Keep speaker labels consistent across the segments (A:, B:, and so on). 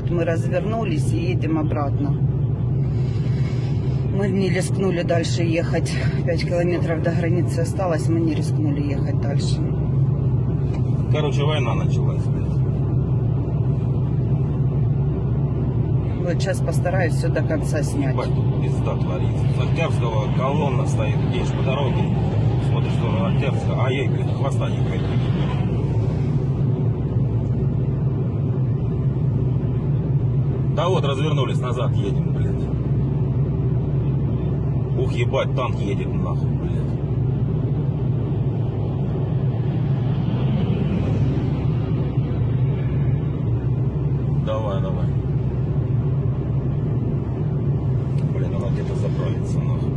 A: вот мы развернулись и едем обратно. Мы не рискнули дальше ехать. Пять километров до границы осталось, мы не рискнули ехать дальше.
B: Короче, война началась.
A: Вот сейчас постараюсь все до конца снять.
B: Ебать, тут пизда творится. С Октябрьского колонна стоит, едешь по дороге, смотришь в сторону Октябрьского, а ей, блядь, хвоста не хватит. Да вот, развернулись назад, едем, блядь. Ух, ебать, танк едет нахуй, блядь. Давай, давай. Блин, она где-то заправится, нахуй.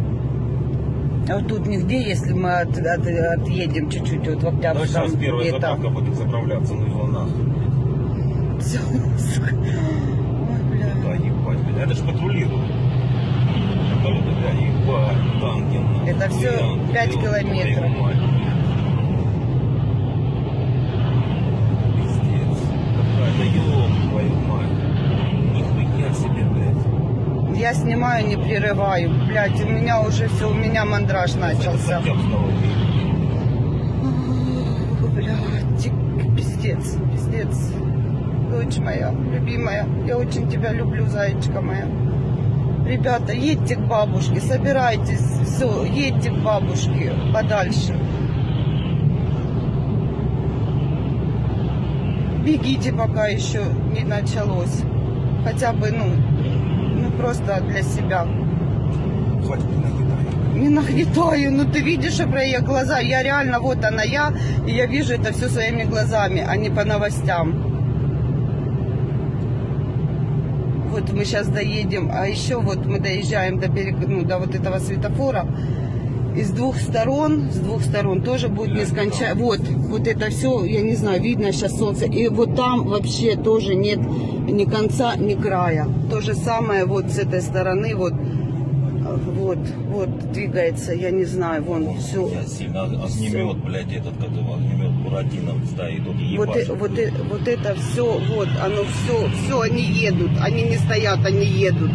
A: А вот тут нигде, если мы от- от- отъедем чуть-чуть вот в
B: Ну,
A: Октябрьском,
B: сейчас первая заправка будет заправляться, ну его нахуй.
A: Всё, сука. Ой, бля.
B: Да, ебать, блядь. Это ж патрулируют. Вертолеты, бля, ебать, танки, нахуй.
A: Это пять
B: ёб
A: километров. Я снимаю, не прерываю. Блять, у меня уже все, у меня мандраж начался. Блядь, пиздец, пиздец. Дочь моя, любимая, я очень тебя люблю, зайчка моя. Ребята, едьте к бабушке, собирайтесь, все, едьте к бабушке подальше. Бегите, пока еще не началось. Хотя бы, ну, ну просто для себя.
B: Хватит не
A: нагнетаю, ну ты видишь, я глаза, я реально, вот она я, и я вижу это все своими глазами, а не по новостям. Вот мы сейчас доедем, а еще вот мы доезжаем до берега, ну, до вот этого светофора, и с двух сторон, с двух сторон тоже будет нескончаемо. Вот, вот это все, я не знаю, видно сейчас солнце. И вот там вообще тоже нет ни конца, ни края. То же самое вот с этой стороны, вот, вот, вот двигается, я не знаю, вон все.
B: Я сильно огнемет, блядь, этот, который огнемет Буратино стоит,
A: Вот,
B: ебашит.
A: э- вот, э- вот это все, вот, оно все, все, они едут, они не стоят, они едут.